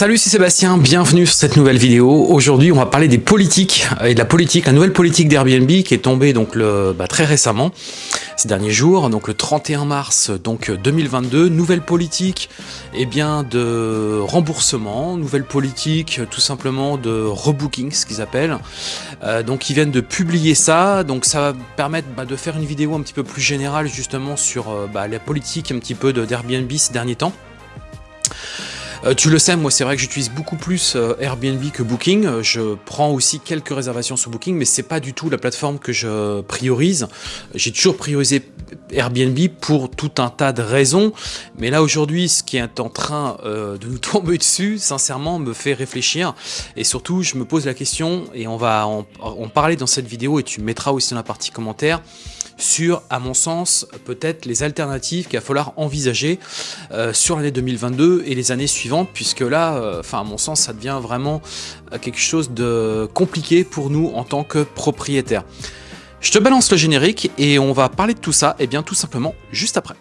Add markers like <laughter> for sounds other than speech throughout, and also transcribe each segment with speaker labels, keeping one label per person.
Speaker 1: Salut, c'est Sébastien, bienvenue sur cette nouvelle vidéo. Aujourd'hui, on va parler des politiques et de la politique, la nouvelle politique d'Airbnb qui est tombée bah, très récemment, ces derniers jours, donc le 31 mars donc 2022. Nouvelle politique, eh bien de remboursement, nouvelle politique tout simplement de rebooking, ce qu'ils appellent. Euh, donc ils viennent de publier ça, donc ça va permettre bah, de faire une vidéo un petit peu plus générale justement sur euh, bah, la politique un petit peu d'Airbnb ces derniers temps. Euh, tu le sais, moi c'est vrai que j'utilise beaucoup plus euh, Airbnb que Booking. Euh, je prends aussi quelques réservations sur Booking, mais c'est pas du tout la plateforme que je priorise. J'ai toujours priorisé Airbnb pour tout un tas de raisons. Mais là aujourd'hui, ce qui est en train de nous <laughs> tomber dessus, sincèrement, me fait réfléchir. Et surtout, je me pose la question, et on va en, en parler dans cette vidéo, et tu mettras aussi dans la partie commentaire sur, à mon sens, peut-être les alternatives qu'il va falloir envisager euh, sur l'année 2022 et les années suivantes, puisque là, euh, enfin à mon sens, ça devient vraiment euh, quelque chose de compliqué pour nous en tant que propriétaires. Je te balance le générique et on va parler de tout ça, et bien tout simplement juste après.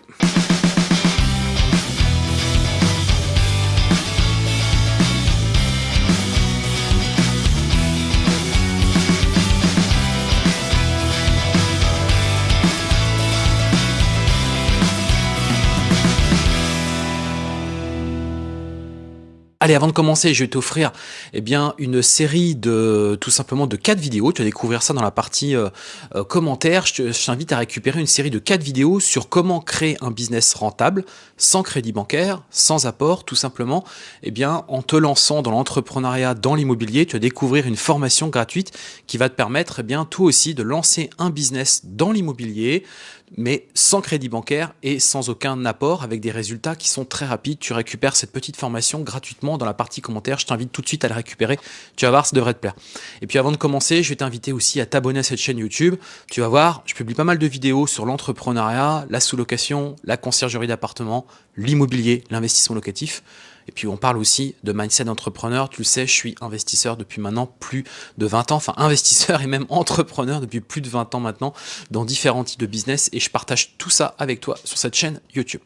Speaker 1: Allez, avant de commencer, je vais t'offrir eh bien une série de tout simplement de quatre vidéos. Tu vas découvrir ça dans la partie euh, euh, commentaires. Je t'invite à récupérer une série de quatre vidéos sur comment créer un business rentable sans crédit bancaire, sans apport, tout simplement. Eh bien, en te lançant dans l'entrepreneuriat, dans l'immobilier, tu vas découvrir une formation gratuite qui va te permettre, eh bien, toi aussi, de lancer un business dans l'immobilier mais sans crédit bancaire et sans aucun apport, avec des résultats qui sont très rapides. Tu récupères cette petite formation gratuitement dans la partie commentaire. Je t'invite tout de suite à la récupérer. Tu vas voir, ça devrait te plaire. Et puis avant de commencer, je vais t'inviter aussi à t'abonner à cette chaîne YouTube. Tu vas voir, je publie pas mal de vidéos sur l'entrepreneuriat, la sous-location, la conciergerie d'appartement, l'immobilier, l'investissement locatif. Et puis on parle aussi de mindset d'entrepreneur. Tu le sais, je suis investisseur depuis maintenant plus de 20 ans, enfin investisseur <laughs> et même entrepreneur depuis plus de 20 ans maintenant dans différents types de business et je partage tout ça avec toi sur cette chaîne YouTube.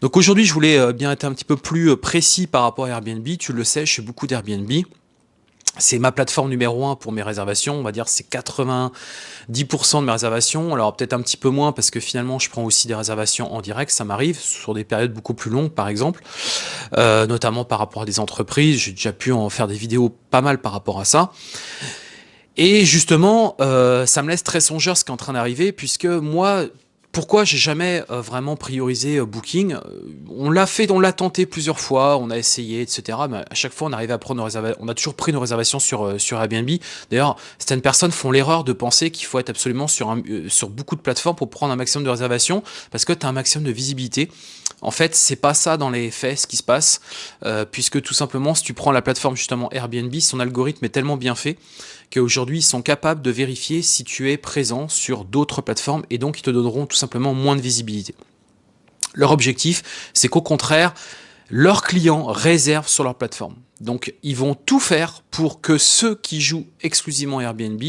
Speaker 1: Donc aujourd'hui, je voulais euh, bien être un petit peu plus euh, précis par rapport à Airbnb. Tu le sais, je fais beaucoup d'Airbnb. C'est ma plateforme numéro un pour mes réservations, on va dire c'est 90% de mes réservations, alors peut-être un petit peu moins parce que finalement je prends aussi des réservations en direct, ça m'arrive sur des périodes beaucoup plus longues par exemple, euh, notamment par rapport à des entreprises, j'ai déjà pu en faire des vidéos pas mal par rapport à ça. Et justement, euh, ça me laisse très songeur ce qui est en train d'arriver, puisque moi, pourquoi j'ai jamais euh, vraiment priorisé euh, Booking euh, On l'a fait, on l'a tenté plusieurs fois, on a essayé, etc. Mais à chaque fois, on arrivait à prendre nos réservations. On a toujours pris nos réservations sur sur Airbnb. D'ailleurs, certaines personnes font l'erreur de penser qu'il faut être absolument sur beaucoup de plateformes pour prendre un maximum de réservations parce que tu as un maximum de visibilité. En fait, c'est pas ça dans les faits ce qui se passe, puisque tout simplement, si tu prends la plateforme justement Airbnb, son algorithme est tellement bien fait qu'aujourd'hui, sont capables de vérifier si tu es présent sur d'autres plateformes et donc ils te donneront tout simplement moins de visibilité. Leur objectif, c'est qu'au contraire, leurs clients réservent sur leur plateforme. Donc, ils vont tout faire pour que ceux qui jouent exclusivement Airbnb,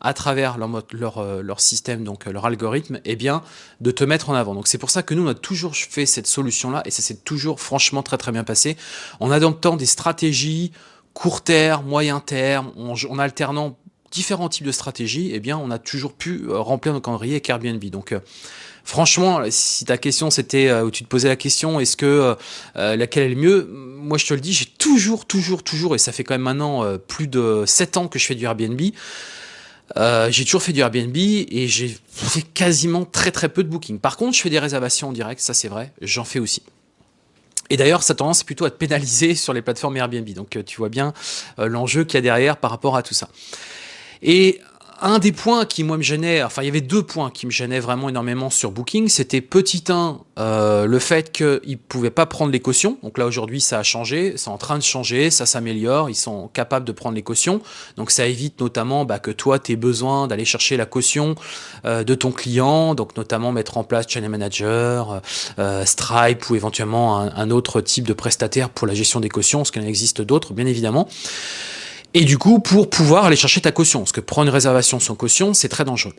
Speaker 1: à travers leur, leur, euh, leur système, donc euh, leur algorithme, eh bien, de te mettre en avant. Donc, c'est pour ça que nous, on a toujours fait cette solution-là, et ça s'est toujours franchement très très bien passé, en adoptant des stratégies court terme, moyen terme, en, alternant différents types de stratégies, eh bien, on a toujours pu euh, remplir nos calendriers avec Airbnb. Donc, euh, franchement, si ta question c'était euh, où tu te posais la question, est-ce que laquelle est le mieux Moi, je te le dis, j'ai toujours, toujours, toujours, et ça fait quand même maintenant plus de 7 ans que je fais du Airbnb. j'ai toujours fait du Airbnb et j'ai fait quasiment très très peu de booking. Par contre, je fais des réservations en direct, ça c'est vrai, j'en fais aussi. Et d'ailleurs, ça tendance plutôt à te pénaliser sur les plateformes Airbnb. Donc, euh, tu vois bien euh, l'enjeu qu'il y a derrière par rapport à tout ça. Un des points qui moi me gênait, enfin il y avait deux points qui me gênaient vraiment énormément sur Booking, c'était petit 1, euh, le fait qu'ils ne pouvaient pas prendre les cautions, donc là aujourd'hui ça a changé, c'est en train de changer, ça s'améliore, ils sont capables de prendre les cautions, donc ça évite notamment bah, que toi tu aies besoin d'aller chercher la caution euh, de ton client, donc notamment mettre en place Channel Manager, euh, Stripe ou éventuellement un, autre type de prestataire pour la gestion des cautions, parce qu'il en existe d'autres bien évidemment. Et du coup, pour pouvoir aller chercher ta caution, parce que prendre une réservation sans caution, c'est très dangereux.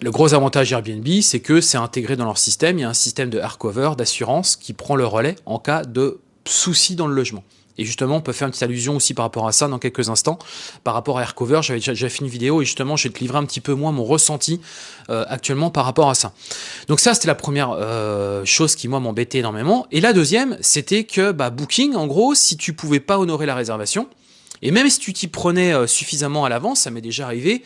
Speaker 1: Le gros avantage Airbnb, c'est que c'est intégré dans leur système. Il y a un système de hardcover, d'assurance, qui prend le relais en cas de soucis dans le logement. Et justement, on peut faire une petite allusion aussi par rapport à ça dans quelques instants. Par rapport à Aircover, j'avais déjà, fait une vidéo et justement, je vais te livrer un petit peu moins mon ressenti euh, actuellement par rapport à ça. Donc ça, c'était la première euh, chose qui, moi, m'embêtait énormément. Et la deuxième, c'était que bah, Booking, en gros, si tu pouvais pas honorer la réservation, et même si tu t'y prenais euh, suffisamment à l'avance, ça m'est déjà arrivé,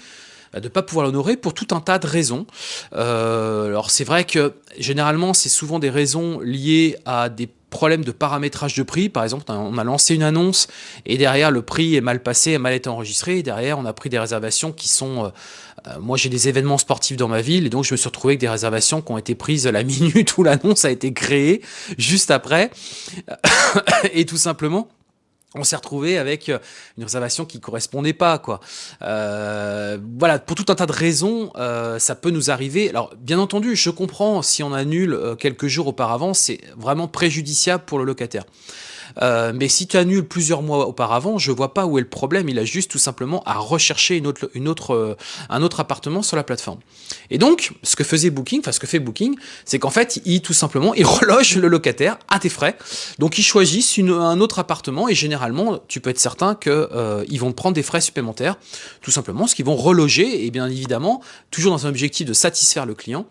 Speaker 1: bah, de ne pas pouvoir l'honorer pour tout un tas de raisons. alors c'est vrai que généralement c'est souvent des raisons liées à des problème de paramétrage de prix. Par exemple, on a lancé une annonce et derrière le prix est mal passé, a mal été enregistré. Et derrière, on a pris des réservations qui sont... Euh, euh, moi, j'ai des événements sportifs dans ma ville et donc je me suis retrouvé avec des réservations qui ont été prises la <laughs> minute où l'annonce a été créée, juste après. <coughs> et tout simplement, on s'est retrouvé avec euh, une réservation qui correspondait pas quoi. Euh, voilà, pour tout un tas de raisons, euh, ça peut nous arriver. Alors bien entendu, je comprends si on annule quelques jours auparavant, c'est vraiment préjudiciable pour le locataire. Euh, mais si tu annules plusieurs mois auparavant, je vois pas où est le problème. Il a juste tout simplement à rechercher une autre, une autre, euh, un autre appartement sur la plateforme. Et donc, ce que faisait Booking, enfin ce que fait Booking, c'est qu'en fait, il tout simplement, il <laughs> reloge le locataire à tes frais. Donc, ils choisissent une, un autre appartement et généralement, tu peux être certain que euh, ils vont prendre des frais supplémentaires, tout simplement, ce qu'ils vont reloger et bien évidemment, toujours dans un objectif de satisfaire le client,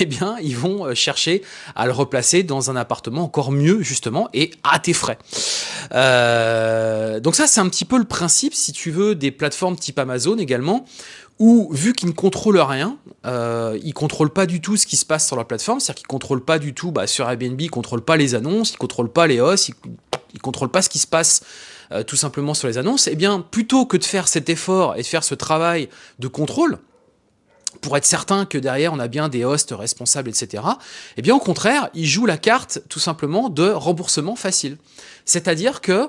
Speaker 1: eh bien, ils vont euh, chercher à le replacer dans un appartement encore mieux, justement, et à tes frais. Euh, donc ça, c'est un petit peu le principe, si tu veux, des plateformes type Amazon également, où, vu qu'ils ne contrôlent rien, euh, ils ne contrôlent pas du tout ce qui se passe sur la plateforme, c'est-à-dire qu'ils ne contrôlent pas du tout, bah, sur Airbnb, ils ne contrôlent pas les annonces, ils ne contrôlent pas les hausses, ils ne contrôlent pas ce qui se passe tout simplement sur les annonces, eh bien, plutôt que de faire cet effort et de faire ce travail de contrôle, pour être certain que derrière on a bien des hosts responsables, etc. Eh bien au contraire, ils jouent la carte tout simplement de remboursement facile. C'est-à-dire que,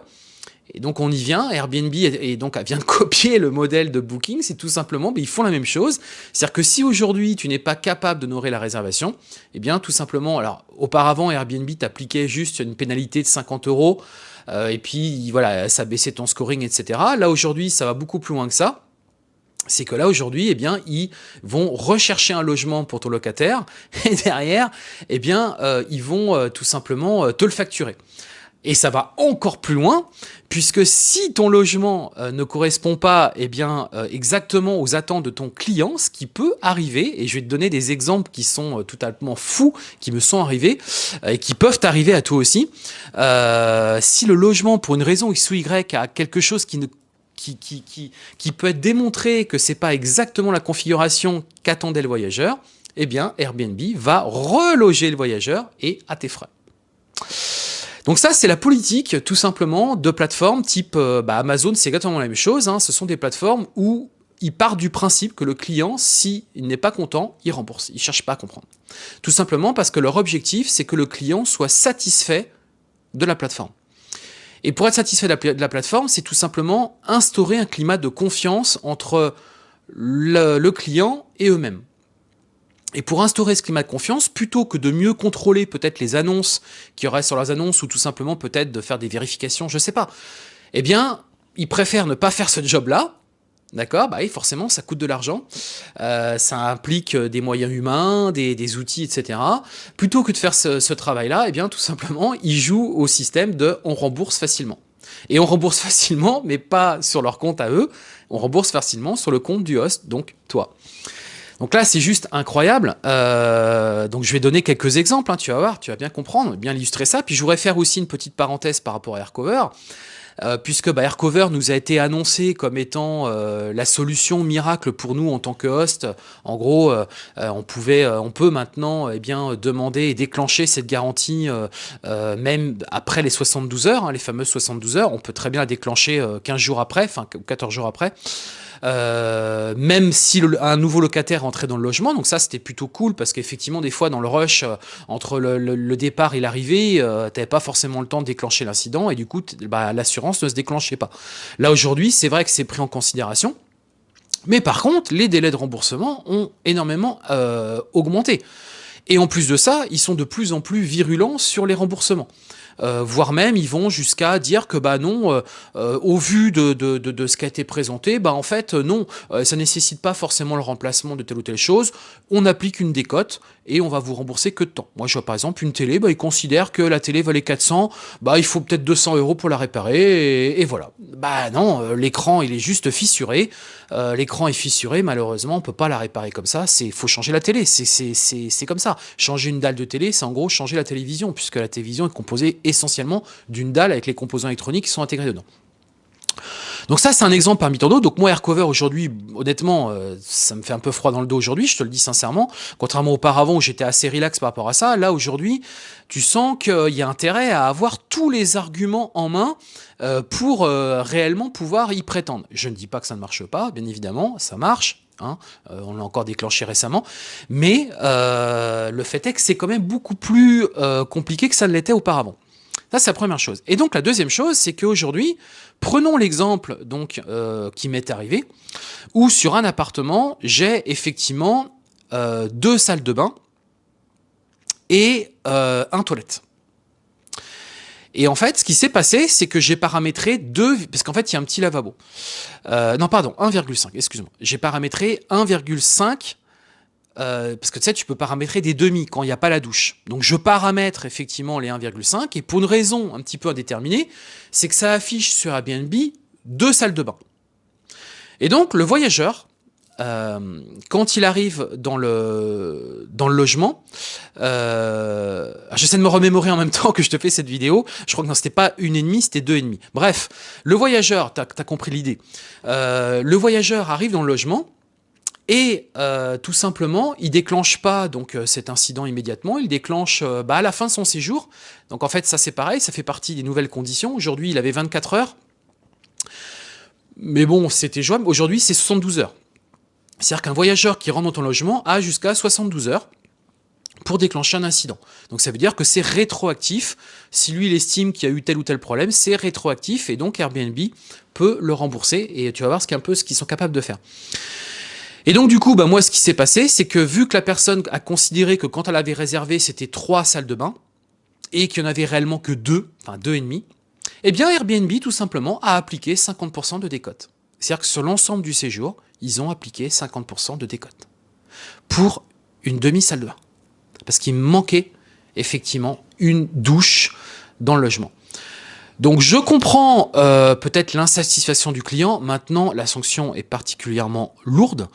Speaker 1: et donc on y vient, Airbnb et donc vient de <laughs> copier le modèle de Booking, c'est tout simplement, mais ils font la même chose. C'est-à-dire que si aujourd'hui tu n'es pas capable d'honorer la réservation, eh bien tout simplement, alors auparavant Airbnb t'appliquait juste une pénalité de 50 euros, euh, et puis voilà, ça baissait ton scoring, etc. Là aujourd'hui ça va beaucoup plus loin que ça c'est que là aujourd'hui, eh bien, ils vont rechercher un logement pour ton locataire <laughs> et derrière, eh bien, euh, ils vont euh, tout simplement euh, te le facturer. Et ça va encore plus loin, puisque si ton logement ne correspond pas eh bien, exactement aux attentes de ton client, ce qui peut arriver, et je vais te donner des exemples qui sont totalement fous, qui me sont arrivés, et qui peuvent arriver à toi aussi, si le logement, pour une raison X ou Y, a quelque chose qui ne qui, peut être démontré que c'est pas exactement la configuration qu'attendait le voyageur, eh bien Airbnb va reloger le voyageur et à tes frais. Donc ça, c'est la politique tout simplement de plateformes type euh, bah, Amazon, c'est exactement la même chose. Hein. Ce sont des plateformes où il part du principe que le client, s'il n'est pas content, il rembourse. Il ne cherche pas à comprendre. Tout simplement parce que leur objectif, c'est que le client soit satisfait de la plateforme. Et pour être satisfait de la, plateforme, c'est tout simplement instaurer un climat de confiance entre le, client et eux-mêmes. Et pour instaurer ce climat de confiance, plutôt que de mieux contrôler peut-être les annonces qui y aurait sur leurs annonces ou tout simplement peut-être de faire des vérifications, je ne sais pas, eh bien, ils préfèrent ne pas faire ce job-là D'accord Bah oui, forcément, ça coûte de l'argent. Euh, ça implique euh, des moyens humains, des, outils, etc. Plutôt que de faire ce, travail-là, eh bien, tout simplement, ils jouent au système de on rembourse facilement. Et on rembourse <laughs> facilement, mais pas sur leur compte à eux. On rembourse facilement sur le compte du host, donc toi. Donc là, c'est juste incroyable. Euh, donc je vais donner quelques exemples, hein, tu vas voir, tu vas bien comprendre, bien illustrer ça. Puis je voudrais faire aussi une petite parenthèse par rapport à Aircover. Euh, puisque bah, Aircover nous a été annoncé comme étant euh, la solution miracle pour nous en tant que host. En gros, euh, on peut maintenant eh demander et déclencher cette garantie même après les 72 heures, hein, les fameuses 72 heures. On peut très bien la déclencher 15 jours après, enfin 14 jours après. Euh, même si un nouveau locataire rentrait dans le logement. Donc ça, c'était plutôt cool parce qu'effectivement, des fois, dans le rush, euh, entre le, départ et l'arrivée, euh, tu n'avais pas forcément le temps de déclencher l'incident et du coup, bah, l'assurance ne se déclenchait pas. Là, aujourd'hui, c'est vrai que c'est pris en considération. Mais par contre, les délais de remboursement ont énormément augmenté. Et en plus de ça, ils sont de plus en plus virulents sur les remboursements. Euh, voire même ils vont jusqu'à dire que bah non, euh, euh, au vu de, de, de, ce qui a été présenté, bah en fait non, ça nécessite pas forcément le remplacement de telle ou telle chose, on applique une décote et on va vous rembourser que de temps. Moi je vois par exemple une télé, bah, ils considèrent que la télé valait 400, bah il faut peut-être 200 euros pour la réparer et, et voilà. Bah non, l'écran il est juste fissuré, l'écran est fissuré, malheureusement on peut pas la réparer comme ça, c'est faut changer la télé, c'est comme ça. Changer une dalle de télé, c'est en gros changer la télévision, puisque la télévision est composée essentiellement d'une dalle avec les composants électroniques qui sont intégrés dedans. Donc ça, c'est un exemple parmi tant d'autres. Donc moi, Aircover, aujourd'hui, honnêtement, euh, ça me fait un peu froid dans le dos aujourd'hui, je te le dis sincèrement. Contrairement auparavant où j'étais assez relax par rapport à ça, là, aujourd'hui, tu sens qu'il y a intérêt à avoir tous les arguments en main euh, pour euh, réellement pouvoir y prétendre. Je ne dis pas que ça ne marche pas, bien évidemment, ça marche. Hein, on l'a encore déclenché récemment, mais le fait est que c'est quand même beaucoup plus compliqué que ça ne l'était auparavant. Ça, c'est la première chose. Et donc, la deuxième chose, c'est qu'aujourd'hui, prenons l'exemple donc euh, qui m'est arrivé, où sur un appartement, j'ai effectivement euh, deux salles de bain et euh, un toilette. Et en fait, ce qui s'est passé, c'est que j'ai paramétré deux, parce qu'en fait, il y a un petit lavabo. non, pardon, 1,5, excuse-moi. J'ai paramétré 1,5 euh, parce que tu sais, tu peux paramétrer des demi quand il n'y a pas la douche. Donc je paramètre effectivement les 1,5 et pour une raison un petit peu indéterminée, c'est que ça affiche sur Airbnb deux salles de bain. Et donc le voyageur, euh, quand il arrive dans le, dans le logement, euh, j'essaie de me remémorer en même temps que je te fais cette vidéo, je crois que non, c'était pas une et demie, c'était deux et demi. Bref, le voyageur, tu as, compris l'idée, le voyageur arrive dans le logement, et euh, tout simplement, il déclenche pas donc euh, cet incident immédiatement, il déclenche euh, bah, à la fin de son séjour. Donc en fait, ça c'est pareil, ça fait partie des nouvelles conditions. Aujourd'hui, il avait 24 heures. Mais bon, c'était jouable. Aujourd'hui, c'est 72 heures. C'est-à-dire qu'un voyageur qui rentre dans ton logement a jusqu'à 72 heures pour déclencher un incident. Donc ça veut dire que c'est rétroactif. Si lui, il estime qu'il y a eu tel ou tel problème, c'est rétroactif et donc Airbnb peut le rembourser et tu vas voir ce peu ce qu'ils sont capables de faire. Et donc du coup, bah, moi ce qui s'est passé, c'est que vu que la personne a considéré que quand elle avait réservé, c'était trois salles de bain, et qu'il n'y en avait réellement que deux, enfin deux et demi, eh bien Airbnb tout simplement a appliqué 50% de décote. C'est-à-dire que sur l'ensemble du séjour, ils ont appliqué 50% de décote. Pour une demi-salle de bain. Parce qu'il manquait effectivement une douche dans le logement. Donc je comprends euh, peut-être l'insatisfaction du client. Maintenant, la sanction est particulièrement lourde.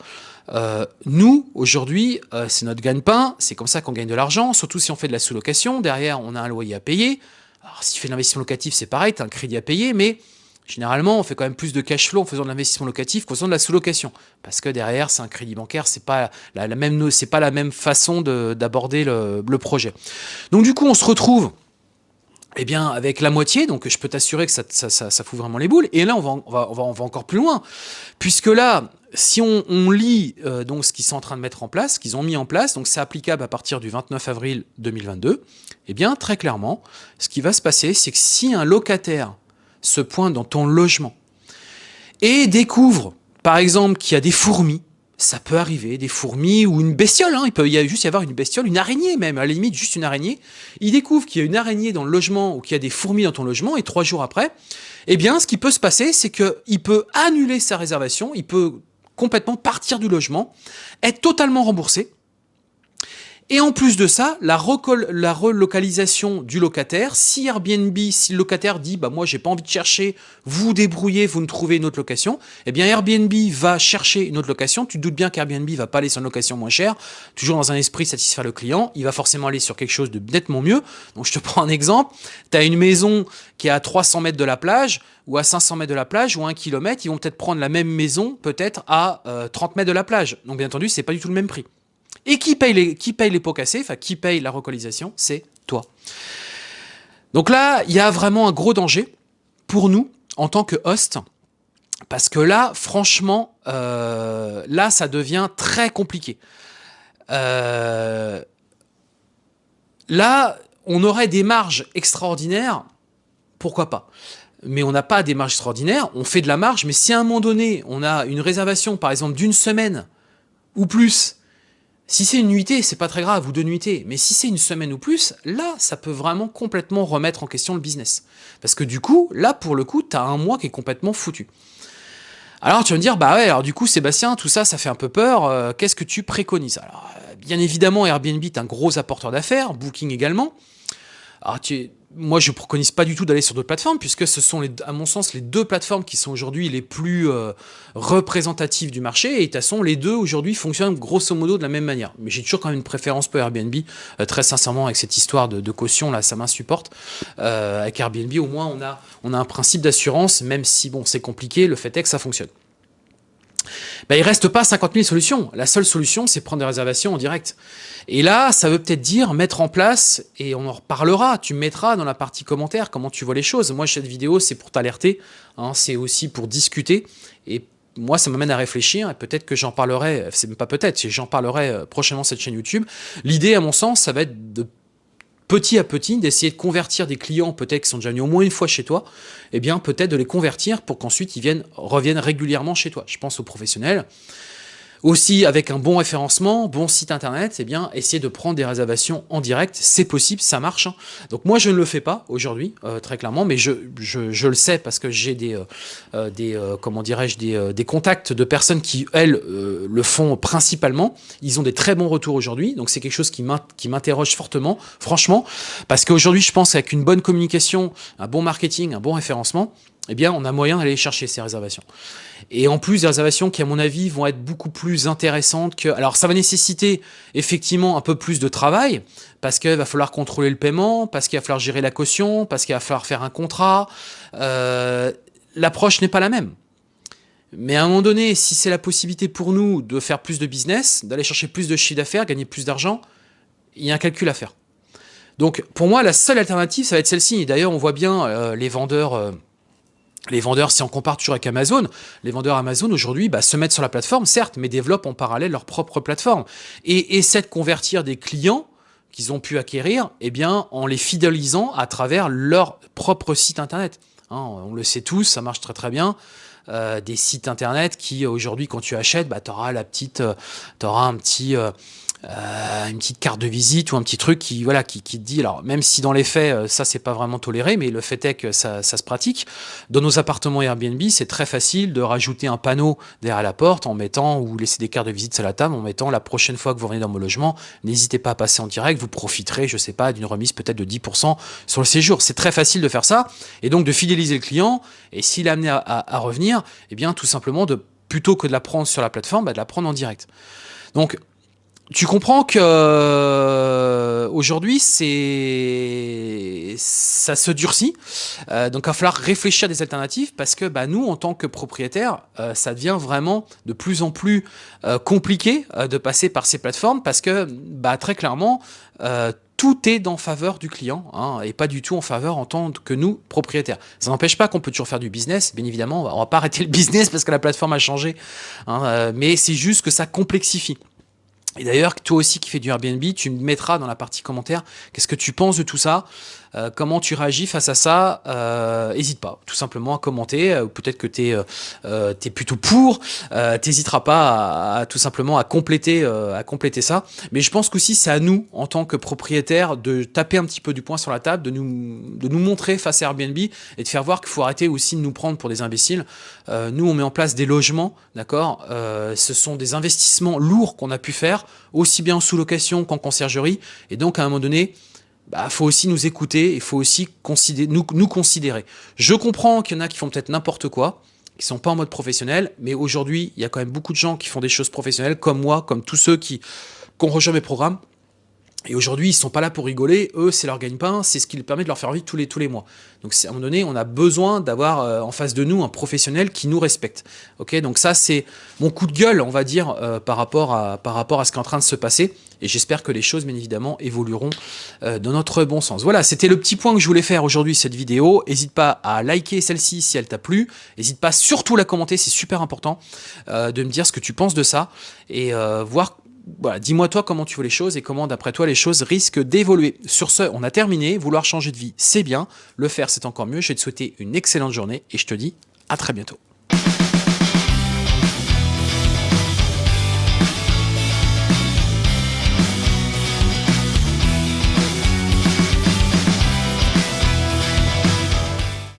Speaker 1: Euh, nous, aujourd'hui, euh, c'est notre gagne-pain, c'est comme ça qu'on gagne de l'argent, surtout si on fait de la sous-location. Derrière, on a un loyer à payer. Alors, si tu fais de l'investissement locatif, c'est pareil, tu un crédit à payer, mais généralement, on fait quand même plus de cash flow en faisant de l'investissement locatif qu'en faisant de la sous-location. Parce que derrière, c'est un crédit bancaire, c'est pas la, pas la même façon d'aborder le projet. Donc du coup, on se retrouve eh bien, avec la moitié, donc je peux t'assurer que ça, fout vraiment les boules. Et là, on va, encore plus loin, puisque là, si on, on lit euh, donc ce qu'ils sont en train de mettre en place, ce qu'ils ont mis en place, donc c'est applicable à partir du 29 avril 2022, eh bien, très clairement, ce qui va se passer, c'est que si un locataire se pointe dans ton logement et découvre, par exemple, qu'il y a des fourmis, ça peut arriver, des fourmis ou une bestiole, hein. il peut y juste y avoir une bestiole, une araignée même, à la limite juste une araignée. Il découvre qu'il y a une araignée dans le logement ou qu'il y a des fourmis dans ton logement et trois jours après, eh bien ce qui peut se passer, c'est qu'il peut annuler sa réservation, il peut complètement partir du logement, être totalement remboursé, et en plus de ça, la, relocalisation du locataire, si Airbnb, si le locataire dit bah moi j'ai pas envie de chercher, vous débrouillez, vous ne trouvez une autre location, eh bien Airbnb va chercher une autre location. Tu te doutes bien qu'Airbnb va pas aller sur une location moins chère, toujours dans un esprit satisfaire le client, il va forcément aller sur quelque chose de nettement mieux. Donc je te <laughs> prends un exemple, tu as une maison qui est à 300 mètres de la plage, ou à 500 mètres de la plage, ou à 1 km, ils vont peut-être prendre la même maison, peut-être à 30 euh, mètres de la plage. Donc bien entendu, c'est pas du tout le même prix. Et qui paye les, qui paye les pots cassés, enfin qui paye la relocalisation, c'est toi. Donc là, il y a vraiment un gros danger pour nous en tant que host, parce que là, franchement, euh, là, ça devient très compliqué. Euh, là, on aurait des marges extraordinaires, pourquoi pas mais on n'a pas des marges extraordinaires, on fait de la marge, mais si à un moment donné, on a une réservation, par exemple, d'une semaine ou plus, Si c'est une nuitée, c'est pas très grave, ou deux nuitées. Mais si c'est une semaine ou plus, là, ça peut vraiment complètement remettre en question le business. Parce que du coup, là, pour le coup, tu as un mois qui est complètement foutu. Alors tu vas me dire, bah ouais, alors du coup, Sébastien, tout ça, ça fait un peu peur. Euh, qu'est-ce que tu préconises? Alors, euh, bien évidemment, Airbnb est un gros apporteur d'affaires, Booking également. Alors, tu, moi, je ne préconise pas du tout d'aller sur d'autres plateformes, puisque ce sont, à mon sens, les deux plateformes qui sont aujourd'hui les plus euh, représentatives du marché, et de toute façon, les deux aujourd'hui fonctionnent grosso modo de la même manière. Mais j'ai toujours quand même une préférence pour Airbnb, euh, très sincèrement, avec cette histoire de, caution, là, ça m'insupporte. Euh, avec Airbnb, au moins, on a, on a un principe d'assurance, même si, bon, c'est compliqué, le fait est que ça fonctionne. Ben, il reste pas 50 000 solutions. La seule solution, c'est prendre des réservations en direct. Et là, ça veut peut-être dire mettre en place, et on en reparlera, tu mettras dans la partie commentaire comment tu vois les choses. Moi, cette vidéo, c'est pour t'alerter, hein, c'est aussi pour discuter, et moi, ça m'amène à réfléchir, et peut-être que j'en parlerai, c'est même pas peut-être, j'en parlerai euh, prochainement cette chaîne YouTube. L'idée, à mon sens, ça va être de petit à petit, d'essayer de convertir des clients peut-être qui sont déjà venus au moins une fois chez toi, eh bien peut-être de les convertir pour qu'ensuite ils viennent, reviennent régulièrement chez toi. Je pense aux professionnels. Aussi, avec un bon référencement, bon site internet, eh bien, essayer de prendre des réservations en direct, c'est possible, ça marche. Hein. Donc moi, je ne le fais pas aujourd'hui, euh, très clairement, mais je, je, le sais parce que j'ai des, euh, euh, des comment dirais-je, des, des, contacts de personnes qui, elles, le font principalement. Ils ont des très bons retours aujourd'hui, donc c'est quelque chose qui m'interroge fortement, franchement, parce qu'aujourd'hui, je pense qu'avec une bonne communication, un bon marketing, un bon référencement, eh bien, on a moyen d'aller chercher ces réservations. Et en plus, des réservations qui, à mon avis, vont être beaucoup plus intéressantes que... Alors, ça va nécessiter effectivement un peu plus de travail, parce qu'il va falloir contrôler le paiement, parce qu'il va falloir gérer la caution, parce qu'il va falloir faire un contrat. Euh, l'approche n'est pas la même. Mais à un moment donné, si c'est la possibilité pour nous de faire plus de business, d'aller chercher plus de chiffre d'affaires, gagner plus d'argent, il y a un calcul à faire. Donc, pour moi, la seule alternative, ça va être celle-ci. D'ailleurs, on voit bien euh, les vendeurs... Euh, les vendeurs, si on compare toujours avec Amazon, les vendeurs Amazon aujourd'hui bah, se mettent sur la plateforme, certes, mais développent en parallèle leur propre plateforme et essaient de convertir des clients qu'ils ont pu acquérir eh bien, en les fidélisant à travers leur propre site internet. Hein, on le sait tous, ça marche très très bien. Euh, des sites internet qui aujourd'hui quand tu achètes, bah, tu auras la petite, euh, un petit, euh, euh, une petite carte de visite ou un petit truc qui voilà qui, qui te dit alors même si dans les faits euh, ça c'est pas vraiment toléré mais le fait est que ça, se pratique. Dans nos appartements Airbnb c'est très facile de rajouter un panneau derrière la porte en mettant ou laisser des cartes de visite sur la table en mettant la prochaine fois que vous venez dans mon logement n'hésitez pas à passer en direct vous profiterez je sais pas d'une remise peut-être de 10% sur le séjour. C'est très facile de faire ça et donc de fidéliser le client et s'il est amené à, revenir eh bien tout simplement de plutôt que de la prendre sur la plateforme bah, de la prendre en direct. Donc tu comprends que euh, aujourd'hui c'est ça se durcit, euh, donc il va falloir réfléchir à des alternatives parce que bah, nous en tant que propriétaires, euh, ça devient vraiment de plus en plus compliqué de passer par ces plateformes parce que bah, très clairement tout est en faveur du client hein, et pas du tout en faveur en tant que nous propriétaires. Ça n'empêche pas qu'on peut toujours faire du business, bien évidemment, on va, va pas arrêter le business parce que la plateforme a changé, hein, mais c'est juste que ça complexifie. Et d'ailleurs, toi aussi qui fais du Airbnb, tu me mettras dans la partie commentaire qu'est-ce que tu penses de tout ça, euh, comment tu réagis face à ça, euh, pas tout simplement à commenter, euh, peut-être que tu es, plutôt pour, t'hésiteras pas à, tout simplement à compléter, à compléter ça. Mais je pense qu'aussi c'est à nous, en tant que propriétaires, de taper un petit peu du poing sur la table, de nous, de nous montrer face à Airbnb et de faire voir qu'il faut arrêter aussi de nous prendre pour des imbéciles. nous, on met en place des logements, d'accord Ce sont des investissements lourds qu'on a pu faire, aussi bien en sous-location qu'en conciergerie. Et donc, à un moment donné, bah, faut aussi nous écouter, il faut aussi nous, nous considérer. Je comprends qu'il y en a qui font peut-être n'importe quoi, qui sont pas en mode professionnel, mais aujourd'hui, il y a quand même beaucoup de gens qui font des choses professionnelles, comme moi, comme tous ceux qui, qui ont rejoint mes programmes, et aujourd'hui, ils sont pas là pour rigoler, eux, c'est leur gagne-pain, c'est ce qui leur permet de leur faire vivre tous les, tous les mois. Donc à un moment donné, on a besoin d'avoir euh, en face de nous un professionnel qui nous respecte. Ok, Donc ça, c'est mon coup de gueule, on va dire, euh, par, rapport à, par rapport à ce qui est en train de se passer. Et j'espère que les choses, bien évidemment, évolueront euh, dans notre bon sens. Voilà, c'était le petit point que je voulais faire aujourd'hui, cette vidéo. N'hésite pas à liker celle-ci si elle t'a plu. N'hésite pas surtout à la commenter, c'est super important de me dire ce que tu penses de ça et voir voilà, dis-moi toi comment tu vois les choses et comment d'après toi les choses risquent d'évoluer. Sur ce, on a terminé. Vouloir changer de vie, c'est bien. Le faire, c'est encore mieux. Je vais te souhaiter une excellente journée et je te dis à très bientôt.